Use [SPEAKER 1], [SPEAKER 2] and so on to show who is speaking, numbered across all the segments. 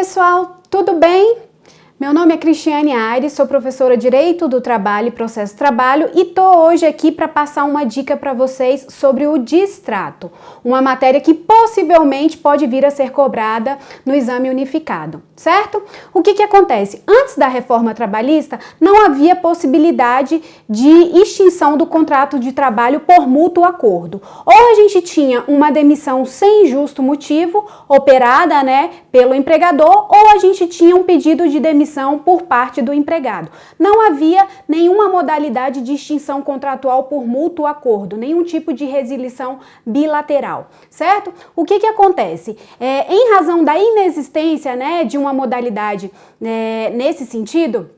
[SPEAKER 1] pessoal, tudo bem? Meu nome é Cristiane Aires, sou professora de Direito do Trabalho e Processo Trabalho e tô hoje aqui para passar uma dica para vocês sobre o distrato, uma matéria que possivelmente pode vir a ser cobrada no exame unificado, certo? O que que acontece? Antes da reforma trabalhista, não havia possibilidade de extinção do contrato de trabalho por mútuo acordo. Ou a gente tinha uma demissão sem justo motivo, operada, né, pelo empregador, ou a gente tinha um pedido de demissão por parte do empregado. Não havia nenhuma modalidade de extinção contratual por mútuo acordo, nenhum tipo de resilição bilateral, certo? O que que acontece? É, em razão da inexistência né, de uma modalidade é, nesse sentido,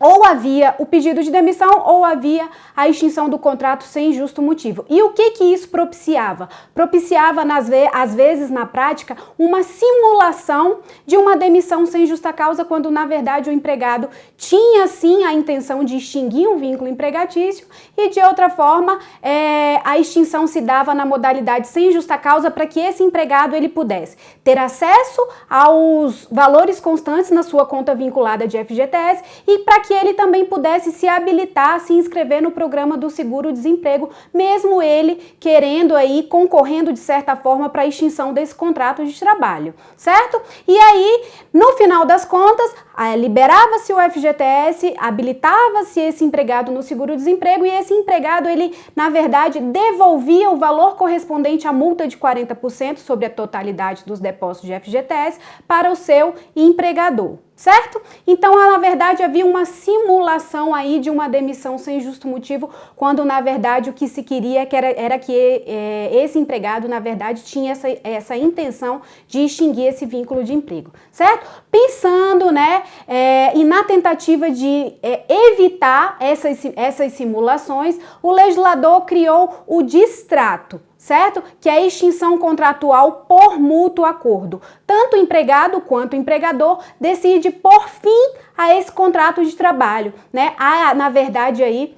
[SPEAKER 1] ou havia o pedido de demissão ou havia a extinção do contrato sem justo motivo. E o que que isso propiciava? Propiciava, nas ve às vezes, na prática, uma simulação de uma demissão sem justa causa, quando, na verdade, o empregado tinha, sim, a intenção de extinguir um vínculo empregatício e, de outra forma, é, a extinção se dava na modalidade sem justa causa para que esse empregado ele pudesse ter acesso aos valores constantes na sua conta vinculada de FGTS e para que ele também pudesse se habilitar a se inscrever no programa do seguro-desemprego, mesmo ele querendo aí, concorrendo de certa forma para a extinção desse contrato de trabalho, certo? E aí, no final das contas, liberava-se o FGTS, habilitava-se esse empregado no seguro-desemprego e esse empregado, ele, na verdade, devolvia o valor correspondente à multa de 40% sobre a totalidade dos depósitos de FGTS para o seu empregador certo? Então, na verdade, havia uma simulação aí de uma demissão sem justo motivo, quando, na verdade, o que se queria que era, era que é, esse empregado, na verdade, tinha essa, essa intenção de extinguir esse vínculo de emprego, certo? Pensando, né, é, e na tentativa de é, evitar essas, essas simulações, o legislador criou o distrato, certo? Que é a extinção contratual por mútuo acordo. Tanto o empregado quanto o empregador decide por fim a esse contrato de trabalho, né? Há, na verdade, aí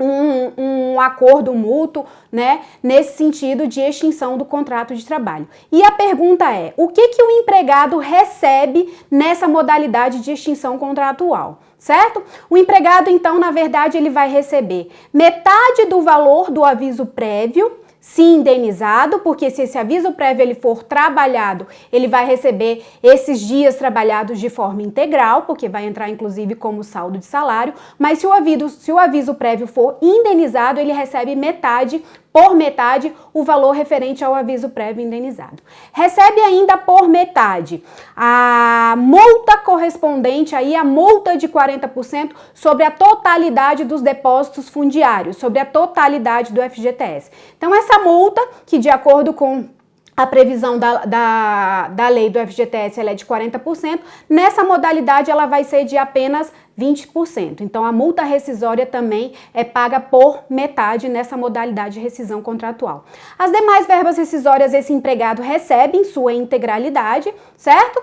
[SPEAKER 1] um, um, acordo mútuo, né, nesse sentido de extinção do contrato de trabalho. E a pergunta é, o que, que o empregado recebe nessa modalidade de extinção contratual? Certo? O empregado, então, na verdade, ele vai receber metade do valor do aviso prévio, se indenizado, porque se esse aviso prévio ele for trabalhado, ele vai receber esses dias trabalhados de forma integral, porque vai entrar inclusive como saldo de salário, mas se o aviso, se o aviso prévio for indenizado, ele recebe metade por metade o valor referente ao aviso prévio indenizado. Recebe ainda por metade a multa correspondente aí a multa de 40% sobre a totalidade dos depósitos fundiários, sobre a totalidade do FGTS. Então essa multa, que de acordo com a previsão da, da, da lei do FGTS é de 40%, nessa modalidade ela vai ser de apenas 20%. Então, a multa rescisória também é paga por metade nessa modalidade de rescisão contratual. As demais verbas rescisórias esse empregado recebe em sua integralidade, certo?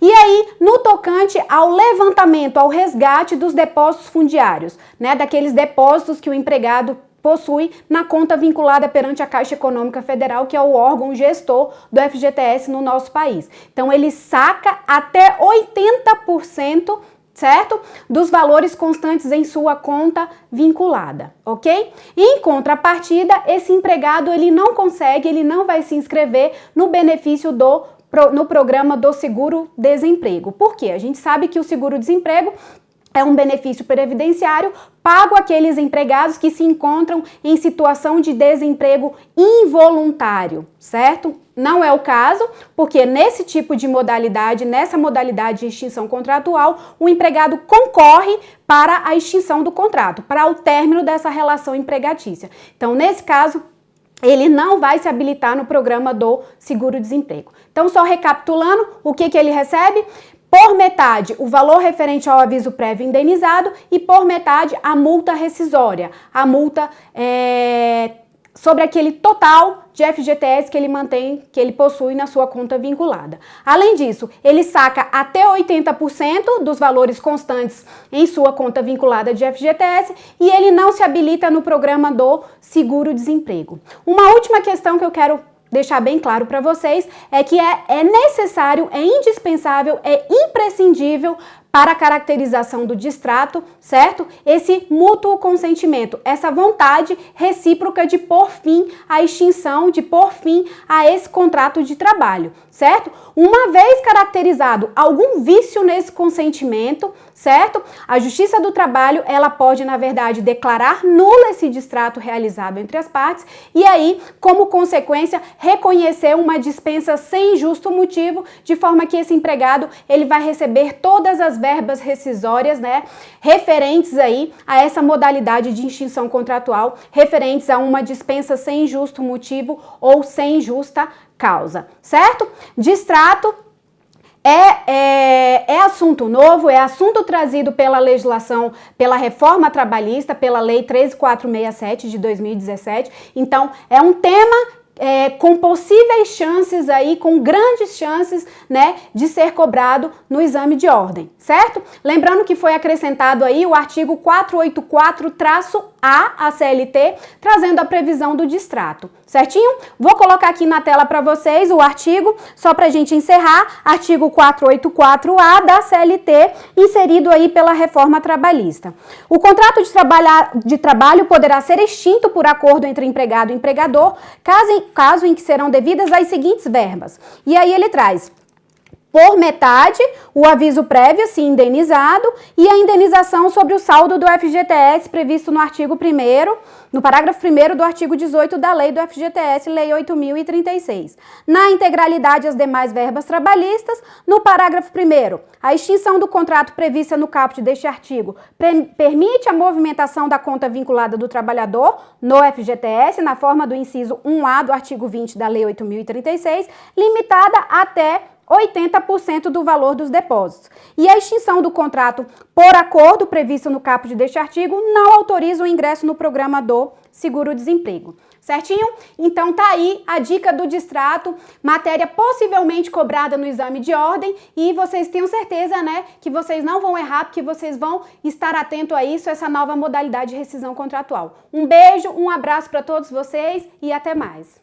[SPEAKER 1] E aí, no tocante ao levantamento, ao resgate dos depósitos fundiários, né, daqueles depósitos que o empregado possui na conta vinculada perante a Caixa Econômica Federal, que é o órgão gestor do FGTS no nosso país. Então, ele saca até 80% certo? Dos valores constantes em sua conta vinculada, ok? Em contrapartida, esse empregado ele não consegue, ele não vai se inscrever no benefício do no programa do seguro-desemprego. Por quê? A gente sabe que o seguro-desemprego é um benefício previdenciário pago àqueles empregados que se encontram em situação de desemprego involuntário, certo? Não é o caso, porque nesse tipo de modalidade, nessa modalidade de extinção contratual, o empregado concorre para a extinção do contrato, para o término dessa relação empregatícia. Então, nesse caso, ele não vai se habilitar no programa do seguro-desemprego. Então, só recapitulando, o que, que ele recebe? Por metade o valor referente ao aviso prévio indenizado e por metade a multa rescisória, a multa é, sobre aquele total de FGTS que ele mantém, que ele possui na sua conta vinculada. Além disso, ele saca até 80% dos valores constantes em sua conta vinculada de FGTS e ele não se habilita no programa do seguro-desemprego. Uma última questão que eu quero deixar bem claro para vocês é que é, é necessário, é indispensável, é imprescindível para a caracterização do distrato, certo? Esse mútuo consentimento, essa vontade recíproca de pôr fim à extinção, de pôr fim a esse contrato de trabalho, certo? Uma vez caracterizado algum vício nesse consentimento, certo? A Justiça do Trabalho, ela pode, na verdade, declarar nulo esse distrato realizado entre as partes e aí, como consequência, reconhecer uma dispensa sem justo motivo, de forma que esse empregado, ele vai receber todas as verbas rescisórias, né, referentes aí a essa modalidade de extinção contratual, referentes a uma dispensa sem justo motivo ou sem justa causa, certo? Distrato é, é, é, assunto novo, é assunto trazido pela legislação, pela reforma trabalhista, pela Lei 13467 de 2017. Então, é um tema é, com possíveis chances aí, com grandes chances, né, de ser cobrado no exame de ordem, certo? Lembrando que foi acrescentado aí o artigo 484-A à CLT, trazendo a previsão do distrato, certinho? Vou colocar aqui na tela para vocês o artigo, só para a gente encerrar, artigo 484-A da CLT, inserido aí pela reforma trabalhista. O contrato de, de trabalho poderá ser extinto por acordo entre empregado e empregador, caso caso em que serão devidas as seguintes verbas. E aí ele traz por metade o aviso prévio, se indenizado, e a indenização sobre o saldo do FGTS previsto no artigo 1 no parágrafo 1 do artigo 18 da lei do FGTS, Lei 8.036. Na integralidade, as demais verbas trabalhistas, no parágrafo 1 a extinção do contrato prevista no caput deste artigo permite a movimentação da conta vinculada do trabalhador no FGTS, na forma do inciso 1A do artigo 20 da Lei 8.036, limitada até 80% do valor dos depósitos. E a extinção do contrato por acordo previsto no caput deste artigo não autoriza o ingresso no programa do seguro-desemprego. Certinho? Então tá aí a dica do distrato, matéria possivelmente cobrada no exame de ordem e vocês tenham certeza, né, que vocês não vão errar, porque vocês vão estar atento a isso, essa nova modalidade de rescisão contratual. Um beijo, um abraço para todos vocês e até mais.